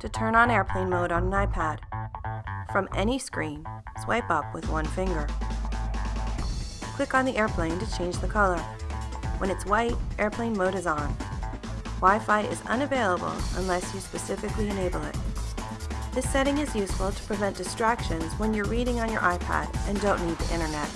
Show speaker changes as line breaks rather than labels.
to turn on airplane mode on an iPad. From any screen, swipe up with one finger. Click on the airplane to change the color. When it's white, airplane mode is on. Wi-Fi is unavailable unless you specifically enable it. This setting is useful to prevent distractions when you're reading on your iPad and don't need the internet.